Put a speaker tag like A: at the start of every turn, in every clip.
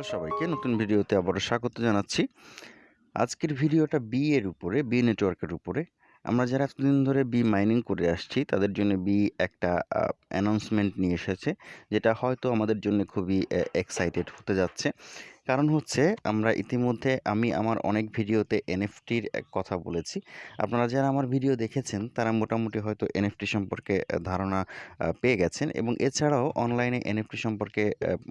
A: Hello সবাইকে নতুন ভিডিওতে আবারও স্বাগত জানাচ্ছি। আজকের ভিডিওটা বি এর উপরে বি নেটওয়ার্কের উপরে। আমরা যারা এতদিন ধরে বি মাইনিং করে আসছি, তাদের জন্য বি একটা অ্যানাউন্সমেন্ট নিয়ে এসেছে, যেটা হয়তো আমাদের জন্য খুবই এক্সাইটেড হতে যাচ্ছে। কারণ হচ্ছে আমরা ইতিমধ্যে আমি আমার অনেক ভিডিওতে এনএফটির কথা বলেছি। আপনারা যারা আমার ভিডিও দেখেছেন, তারা মোটামুটি হয়তো এনএফটি সম্পর্কে ধারণা পেয়ে গেছেন এবং এছাড়াও অনলাইনে এনএফটি সম্পর্কে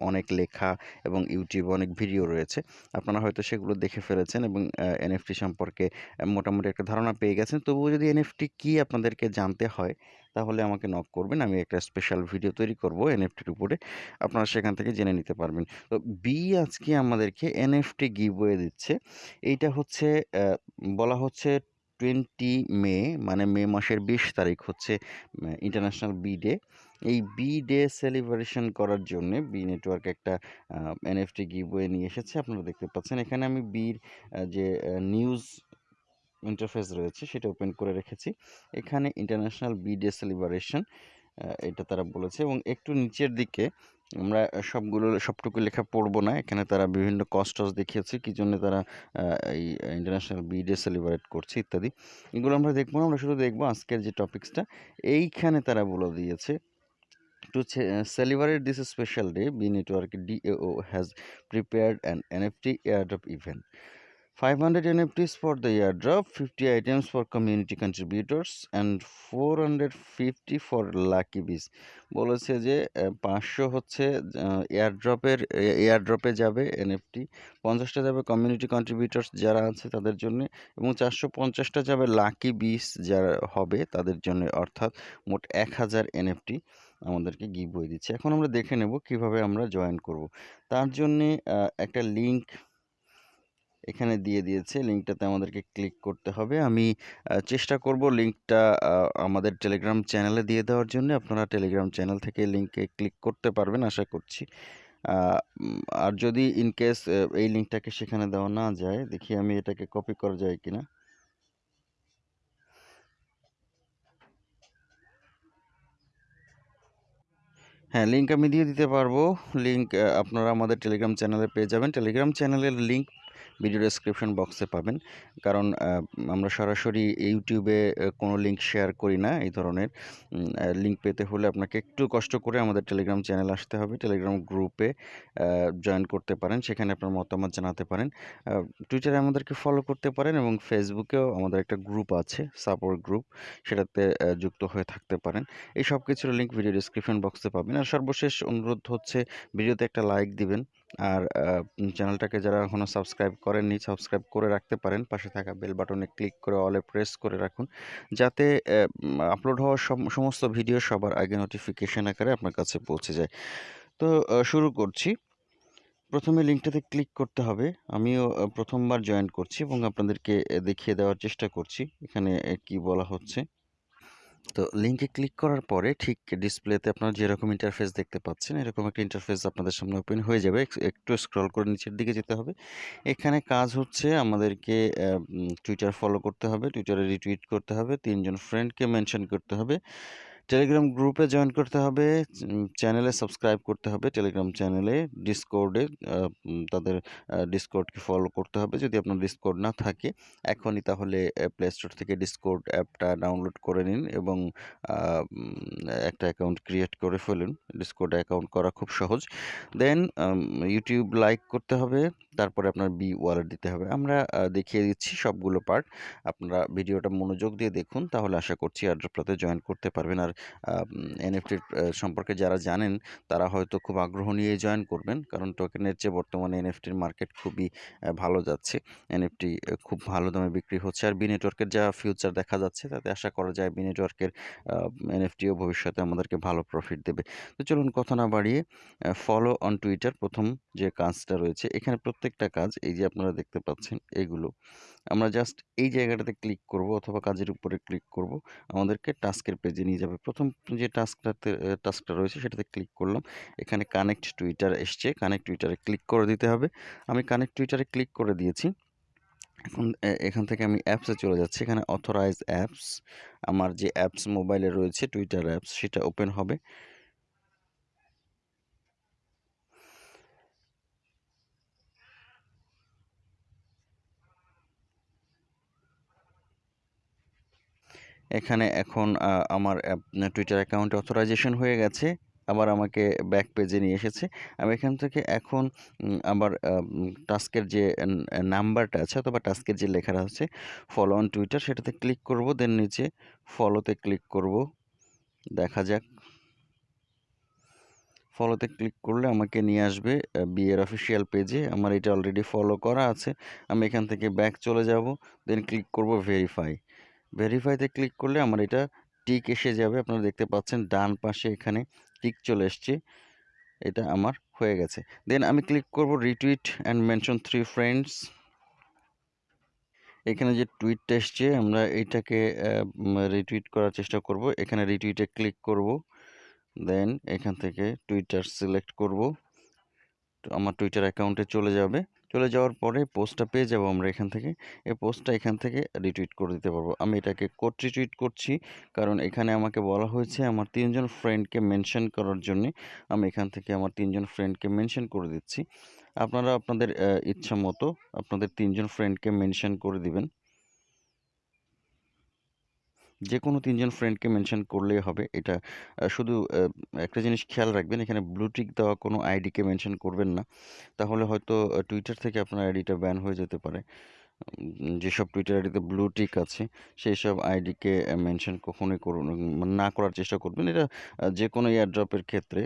A: অনেক লেখা এবং ইউটিউবে অনেক ভিডিও রয়েছে। আপনারা হয়তো সেগুলো দেখে ফেলেছেন এবং এনএফটি সম্পর্কে মোটামুটি একটা ধারণা পেয়ে গেছেন। তবুও যদি এনএফটি কী আপনাদেরকে জানতে হয় তাহলে আমাকে নক করবেন। আমি একটা স্পেশাল ভিডিও তৈরি করব এনএফটির উপরে। আপনারা সেখান থেকে জেনে নিতে পারবেন। তো বি আজকে আমাদেরকে এনএফটি গিভওয়ে দিচ্ছে। এইটা হচ্ছে বলা হচ্ছে টোয়েন্টি মে মানে মে মাসের বিশ তারিখ হচ্ছে ইন্টারন্যাশনাল বি ডে এই বি ডে সেলিব্রেশন করার জন্য বি নেটওয়ার্ক একটা এনএফটি গিভওয়ে নিয়ে এসেছে। আপনারা দেখতে পাচ্ছেন, এখানে আমি বির যে নিউজ ইন্টারফেস রয়েছে সেটা ওপেন করে রেখেছি। এখানে ইন্টারন্যাশনাল বি ডে সেলিব্রেশন এটা তারা বলেছে এবং একটু নিচের দিকে আমরা সবগুলো সবটুকু লেখা পড়ব না। এখানে তারা বিভিন্ন কস্টস দেখিয়েছে কী জন্য তারা এই ইন্টারন্যাশনাল বি ডে সেলিব্রেট করছে ইত্যাদি। এগুলো আমরা দেখব না আমরা শুধু দেখব আজকের যে টপিক্সটা এইখানে তারা বলে দিয়েছে to To celebrate this special day, B Network DAO has prepared an NFT airdrop event. 500 NFTs for the airdrop, 50 items for community contributors and 450 for lucky bees. বলেছে যে পাঁচশো হচ্ছে এয়ারড্রপের এয়ারড্রপে যাবে এনএফটি পঞ্চাশটা যাবে কমিউনিটি কন্ট্রিবিউটার্স যারা আছে তাদের জন্য এবং চারশো পঞ্চাশটা যাবে লাকি বিস যারা হবে তাদের জন্য অর্থাৎ মোট এক হাজার এনএফটি আমাদেরকে গিভ বই দিচ্ছে। এখন আমরা দেখে নেব কীভাবে আমরা জয়েন করব। তার জন্যে একটা লিঙ্ক এখানে দিয়ে দিয়েছে। লিঙ্কটাতে আমাদেরকে ক্লিক করতে হবে। আমি চেষ্টা করব লিঙ্কটা আমাদের টেলিগ্রাম চ্যানেলে দিয়ে দেওয়ার জন্য। আপনারা টেলিগ্রাম চ্যানেল থেকে লিঙ্কে ক্লিক করতে পারবেন, আশা করছি। আর যদি ইনকেস এই লিঙ্কটাকে সেখানে দেওয়া না যায়, দেখি আমি এটাকে কপি করা যায় কিনা। হ্যাঁ লিঙ্ক আমি দিয়ে দিতে পারব। লিঙ্ক আপনারা আমাদের টেলিগ্রাম চ্যানেলে পেয়ে যাবেন। টেলিগ্রাম চ্যানেলের লিঙ্ক ভিডিও ডেসক্রিপশন বক্সে পাবেন। কারণ আমরা সরাসরি ইউটিউবে কোনো লিঙ্ক শেয়ার করি না এই ধরনের। লিঙ্ক পেতে হলে আপনাকে একটু কষ্ট করে আমাদের টেলিগ্রাম চ্যানেল আসতে হবে। টেলিগ্রাম গ্রুপে জয়েন করতে পারেন। সেখানে আপনার মতামত জানাতে পারেন। টুইটারে আমাদেরকে ফলো করতে পারেন এবং ফেসবুকেও আমাদের একটা গ্রুপ আছে সাপোর্ট গ্রুপ সেটাতে যুক্ত হয়ে থাকতে পারেন। এই সব কিছুর লিঙ্ক ভিডিও ডিসক্রিপশন বক্সে পাবেন। আর সর্বশেষ অনুরোধ হচ্ছে ভিডিওতে একটা লাইক দিবেন। আর চ্যানেলটাকে যারা এখনও সাবস্ক্রাইব করেননি, সাবস্ক্রাইব করে রাখতে পারেন। পাশে থাকা বেল বাটনে ক্লিক করে অলে প্রেস করে রাখুন। যাতে আপলোড হওয়া সমস্ত ভিডিও সবার আগে নোটিফিকেশান আকারে আপনার কাছে পৌঁছে যায়। তো শুরু করছি। প্রথমে লিঙ্কটাতে ক্লিক করতে হবে। আমিও প্রথমবার জয়েন করছি এবং আপনাদেরকে দেখিয়ে দেওয়ার চেষ্টা করছি। এখানে কি বলা হচ্ছে? তো লিঙ্কে ক্লিক করার পরে ঠিক ডিসপ্লেতে আপনারা যেরকম ইন্টারফেস দেখতে পাচ্ছেন, এরকম একটা ইন্টারফেস আপনাদের সামনে ওপেন হয়ে যাবে। একটু স্ক্রল করে নিচের দিকে যেতে হবে। এখানে কাজ হচ্ছে আমাদেরকে টুইটার ফলো করতে হবে টুইটারে রিটুইট করতে হবে, তিনজন ফ্রেন্ডকে মেনশন করতে হবে। টেলিগ্রাম গ্রুপে জয়েন করতে হবে চ্যানেলে সাবস্ক্রাইব করতে হবে টেলিগ্রাম চ্যানেলে ডিসকোর্ডে তাদের ডিসকোর্ডকে ফলো করতে হবে। যদি আপনার ডিসকোর্ড না থাকে, এখনই তাহলে প্লে স্টোর থেকে ডিসকোর্ড অ্যাপটা ডাউনলোড করে নিন এবং একটা অ্যাকাউন্ট ক্রিয়েট করে ফেলুন। ডিসকোর্ড অ্যাকাউন্ট করা খুব সহজ। দেন ইউটিউব লাইক করতে হবে, তারপরে আপনার বি ওয়ালেট দিতে হবে। আমরা দেখিয়ে দিচ্ছি সবগুলো পার্ট আপনারা ভিডিওটা মনোযোগ দিয়ে দেখুন, তাহলে আশা করছি অ্যাড্রপটাতে জয়েন করতে পারবেন। আর এনএফটির সম্পর্কে যারা জানেন, তারা হয়তো খুব আগ্রহ নিয়ে জয়েন করবেন। কারণ টোকেনের চেয়ে বর্তমানে এনএফটির মার্কেট খুবই ভালো যাচ্ছে। এনএফটি খুব ভালো দামে বিক্রি হচ্ছে। আর বি নেটওয়ার্কের যা ফিউচার দেখা যাচ্ছে, তাতে আশা করা যায় বি নেটওয়ার্কের এনএফটিও ভবিষ্যতে আমাদেরকে ভালো প্রফিট দেবে। তো চলুন কথা না বাড়িয়ে ফলো অন টুইটার প্রথম যে কাজটা রয়েছে, এখানে প্রত্যেকটা কাজ, এই যে আপনারা দেখতে পাচ্ছেন, এগুলো। আমরা জাস্ট এই জায়গাটাতে ক্লিক করব, অথবা কাজের উপরে ক্লিক করব। আমাদেরকে টাস্কের পেজে নিয়ে যাবে প্রথম যে টাস্কটাতে টাস্কটা রয়েছে সেটাতে ক্লিক করলাম। এখানে কানেক্ট টুইটার এসছে। কানেক্ট টুইটারে ক্লিক করে দিতে হবে। আমি কানেক্ট টুইটারে ক্লিক করে দিয়েছি। এখন এখান থেকে আমি অ্যাপসে চলে যাচ্ছি। এখানে অথরাইজ অ্যাপস, আমার যে অ্যাপস মোবাইলে রয়েছে, টুইটার অ্যাপস, সেটা ওপেন হবে। এখানে এখন আমার টুইটার অ্যাকাউন্টে অথরাইজেশন হয়ে গেছে, আবার আমাকে ব্যাক পেজে নিয়ে এসেছে। আমি এখান থেকে এখন আবার টাস্কের যে নাম্বারটা আছে অথবা টাস্কের যে লেখাটা আছে ফলো অন টুইটার সেটাতে ক্লিক করব দেন নিচে ফলোতে ক্লিক করব। দেখা যাক। ফলোতে ক্লিক করলে আমাকে নিয়ে আসবে বিয়ের অফিসিয়াল পেজে আমার এটা অলরেডি ফলো করা আছে। আমি এখান থেকে ব্যাক চলে যাব দেন ক্লিক করব ভেরিফাই ভেরিফাইতে ক্লিক করলে আমার এটা টিক এসে যাবে। আপনারা দেখতে পাচ্ছেন ডান পাশে এখানে টিক চলে এসছে। এটা আমার হয়ে গেছে। দেন আমি ক্লিক করব retweet and mention three friends এখানে যে টুইটটা এসছে, আমরা এইটাকে রিটুইট করার চেষ্টা করব। এখানে রিটুইটে ক্লিক করব। দেন এখান থেকে টুইটার সিলেক্ট করব। আমার টুইটার অ্যাকাউন্টে চলে যাবে। চলে যাওয়ার পরে পোস্টটা পেয়ে যাব আমরা এখান থেকে। এই পোস্টটা এখান থেকে রিটুইট করে দিতে পারব। আমি এটাকে কোড রিটুইট করছি কারণ এখানে আমাকে বলা হয়েছে আমার তিনজন ফ্রেন্ডকে মেনশন করার জন্য আমি এখান থেকে আমার তিনজন ফ্রেন্ডকে মেনশন করে দিচ্ছি। আপনারা আপনাদের ইচ্ছা মতো আপনাদের তিনজন ফ্রেন্ডকে মেনশন করে দিবেন। যে কোনো তিনজন ফ্রেন্ডকে মেনশন করলেই হবে। এটা শুধু একটা জিনিস খেয়াল রাখবেন, এখানে ব্লুটিক দেওয়া কোনো আইডিকে মেনশন করবেন না। তাহলে হয়তো টুইটার থেকে আপনার আইডিটা ব্যান হয়ে যেতে পারে। যেসব টুইটার আইডিতে ব্লু টিক আছে সেই সব আইডিকে মেনশন কখনোই করুন না করার চেষ্টা করবেন। এটা যে কোনো এয়ারড্রপের ক্ষেত্রে।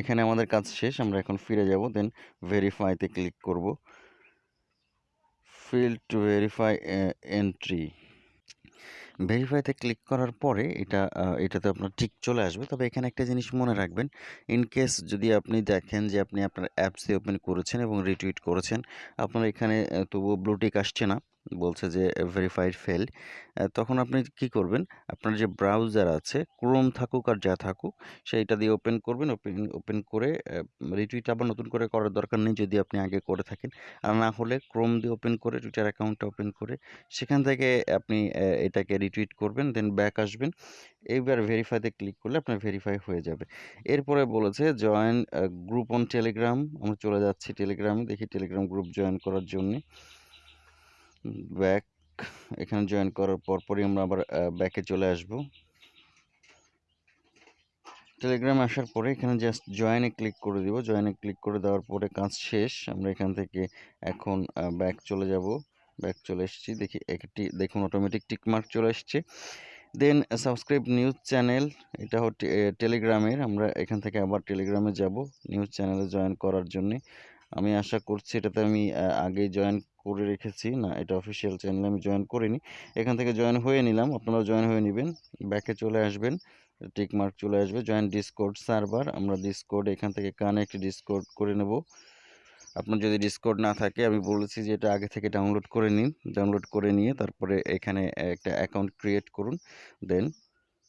A: এখানে আমাদের কাজ শেষ, আমরা এখন ফিরে যাব দেন ভেরিফাইতে ক্লিক করব। ফিল টু ভেরিফাই এন্ট্রি ভেরিফাইতে ক্লিক করার পরে এটা এটাতে আপনার ঠিক চলে আসবে। তবে এখানে একটা জিনিস মনে রাখবেন ইন কেস যদি আপনি দেখেন যে আপনি আপনার অ্যাপসে ওপেন করেছেন এবং রিটুইট করেছেন, আপনার এখানে তবুও ব্লুটিক আসছে না। বলছে যে ভেরিফাইড ফেল তখন আপনি কি করবেন? আপনার যে ব্রাউজার আছে ক্রোম থাকুক আর যা থাকুক, সেইটা দিয়ে ওপেন করবেন। ওপেন ওপেন করে রিটুইট আবার নতুন করে করার দরকার নেই যদি আপনি আগে করে থাকেন। আর না হলে ক্রোম দিয়ে ওপেন করে টুইটার অ্যাকাউন্টটা ওপেন করে, সেখান থেকে আপনি এটাকে রিটুইট করবেন দেন ব্যাক আসবেন। এইবার ভেরিফাইতে ক্লিক করলে আপনার ভেরিফাই হয়ে যাবে। এরপরে বলেছে জয়েন গ্রুপ অন টেলিগ্রাম আমরা চলে যাচ্ছি টেলিগ্রামে দেখি টেলিগ্রাম গ্রুপ জয়েন করার জন্যে। ব্যাক এখানে জয়েন করার পরপরই আমরা আবার ব্যাকে চলে আসব। টেলিগ্রামে আসার পরে এখানে জাস্ট জয়েনে ক্লিক করে দিব। জয়েনে ক্লিক করে দেওয়ার পরে কাজ শেষ। আমরা এখান থেকে এখন ব্যাক চলে যাব। ব্যাক চলে এসেছি। দেখি একটি, দেখুন অটোমেটিক টিকমার্ক চলে এসছে। দেন সাবস্ক্রাইব নিউজ চ্যানেল এটা হচ্ছে টেলিগ্রামের আমরা এখান থেকে আবার টেলিগ্রামে যাব নিউজ চ্যানেলে জয়েন করার জন্যে। আমি আশা করছি এটাতে আমি আগে জয়েন করে রেখেছি। না, এটা অফিসিয়াল চ্যানেলে আমি জয়েন করিনি। এখান থেকে জয়েন হয়ে নিলাম। আপনারা জয়েন হয়ে নেবেন। ব্যাকে চলে আসবেন। টিক মার্ক চলে আসবে। জয়েন ডিসকোড সার্ভার আমরা ডিসকোড এখান থেকে কানেক্ট ডিসকোড করে নেব। আপনার যদি ডিসকোড না থাকে, আমি বলেছি যে এটা আগে থেকে ডাউনলোড করে নিন। ডাউনলোড করে নিয়ে তারপরে এখানে একটা অ্যাকাউন্ট ক্রিয়েট করুন। দেন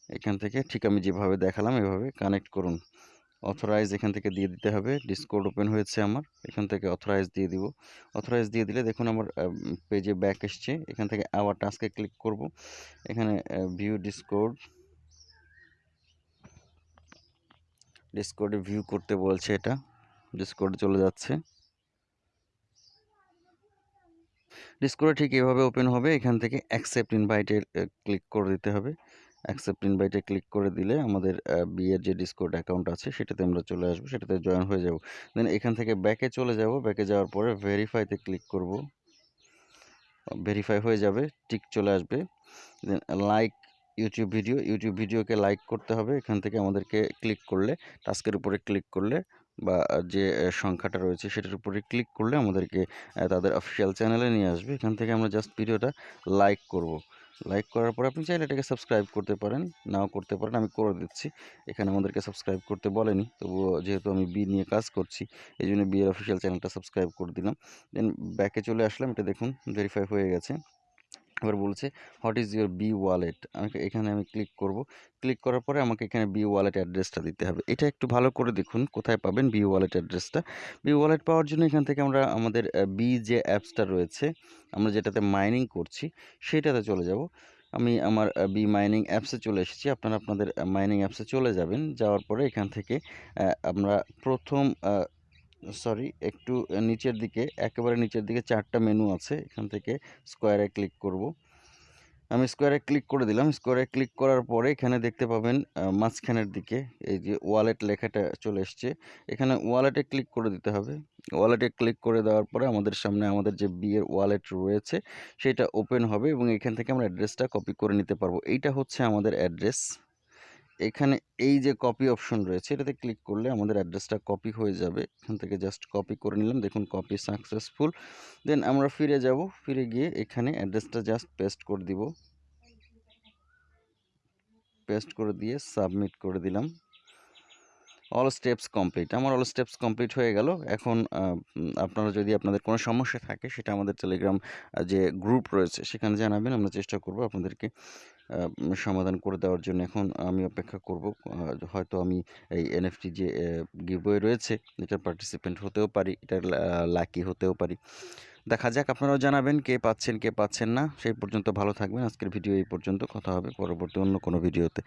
A: এখান থেকে ঠিক আমি যেভাবে দেখালাম, এভাবে কানেক্ট করুন। অথরাইজ এখান থেকে দিয়ে দিতে হবে। ডিসকোড ওপেন হয়েছে আমার। এখান থেকে অথরাইজ দিয়ে দিব। অথরাইজ দিয়ে দিলে দেখুন আমার পেজে ব্যাক এসছে। এখান থেকে আবার টাস্কে ক্লিক করব। এখানে ভিউ ডিসকোড ডিসকোডে ভিউ করতে বলছে এটা। ডিসকোড চলে যাচ্ছে। ডিসকোডে ঠিক এভাবে ওপেন হবে। এখান থেকে অ্যাকসেপ্ট ইনভাইটে ক্লিক করে দিতে হবে। অ্যাকসেপ্ট ইনভাইটে ক্লিক করে দিলে আমাদের বিয়ের যে ডিসকোড অ্যাকাউন্ট আছে, সেটাতে আমরা চলে আসব, সেটাতে জয়েন হয়ে যাব। দেন এখান থেকে ব্যাকে চলে যাব ব্যাকে যাওয়ার পরে ভেরিফাইতে ক্লিক করব। ভেরিফাই হয়ে যাবে টিক চলে আসবে। Then like YouTube video YouTube ভিডিওকে লাইক করতে হবে, এখান থেকে আমাদেরকে ক্লিক করলে টাস্কের উপরে ক্লিক করলে বা যে সংখ্যাটা রয়েছে সেটার উপরে ক্লিক করলে আমাদেরকে তাদের অফিসিয়াল চ্যানেলে নিয়ে আসবে। এখান থেকে আমরা জাস্ট ভিডিওটা লাইক করব। লাইক করার পর আপনি চাইলে এটাকে সাবস্ক্রাইব করতে পারেন, নাও করতে পারেন, আমি করে দিচ্ছি। এখানে আমাদেরকে সাবস্ক্রাইব করতে বলেনি, তবুও যেহেতু আমি বি নিয়ে কাজ করছি এই জন্য বিয়ের অফিসিয়াল চ্যানেলটা সাবস্ক্রাইব করে দিলাম। দেন ব্যাকে চলে আসলাম, এটা দেখুন ভেরিফাই হয়ে গেছে। এবার বলছে what is your B wallet আমাকে এখানে আমি ক্লিক করব। ক্লিক করার পরে আমাকে এখানে বি ওয়ালেট অ্যাড্রেসটা দিতে হবে। এটা একটু ভালো করে দেখুন, কোথায় পাবেন বি ওয়ালেট অ্যাড্রেসটা বি ওয়ালেট পাওয়ার জন্য এখান থেকে আমরা আমাদের বি যে অ্যাপসটা রয়েছে, আমরা যেটাতে মাইনিং করছি, সেটাতে চলে যাব। আমি আমার বি মাইনিং অ্যাপসে চলে এসেছি। আপনারা আপনাদের মাইনিং অ্যাপসে চলে যাবেন। যাওয়ার পরে এখান থেকে আমরা প্রথম সরি, একটু নিচের দিকে, একেবারে নিচের দিকে চারটা মেনু আছে, এখান থেকে স্কোয়ারে ক্লিক করব। আমি স্কোয়ারে ক্লিক করে দিলাম স্কোয়ারে ক্লিক করার পরে এখানে দেখতে পাবেন মাঝখানের দিকে, এই যে ওয়ালেট লেখাটা চলে এসছে। এখানে ওয়ালেটে ক্লিক করে দিতে হবে। ওয়ালেটে ক্লিক করে দেওয়ার পরে আমাদের সামনে আমাদের যে বিয়ের ওয়ালেট রয়েছে, সেটা ওপেন হবে এবং এখান থেকে আমরা অ্যাড্রেসটা কপি করে নিতে পারব। এইটা হচ্ছে আমাদের অ্যাড্রেস এখানে এই যে কপি অপশন রয়েছে, এটাতে ক্লিক করলে আমাদের অ্যাড্রেসটা কপি হয়ে যাবে। এখান থেকে জাস্ট কপি করে নিলাম। দেখুন কপি সাকসেসফুল দেন আমরা ফিরে যাব। ফিরে গিয়ে এখানে অ্যাড্রেসটা জাস্ট পেস্ট করে দিব। পেস্ট করে দিয়ে সাবমিট করে দিলাম। অল স্টেপস কমপ্লিট আমার অল স্টেপস কমপ্লিট হয়ে গেল। এখন আপনারা যদি আপনাদের কোনো সমস্যা থাকে, সেটা আমাদের টেলিগ্রাম যে গ্রুপ রয়েছে, সেখানে জানাবেন। আমরা চেষ্টা করব আপনাদেরকে সমাধান করে দেওয়ার জন্য। এখন আমি অপেক্ষা করব হয়তো আমি এই এনএফটি যে গিভওয়ে রয়েছে, এটা পার্টিসিপেন্ট হতেও পারি, এটা লাকি হতেও পারি। দেখা যাক, আপনারাও জানাবেন কে পাচ্ছেন কে পাচ্ছেন না। সেই পর্যন্ত ভালো থাকবেন। আজকের ভিডিও এই পর্যন্ত। কথা হবে পরবর্তী অন্য কোনো ভিডিওতে।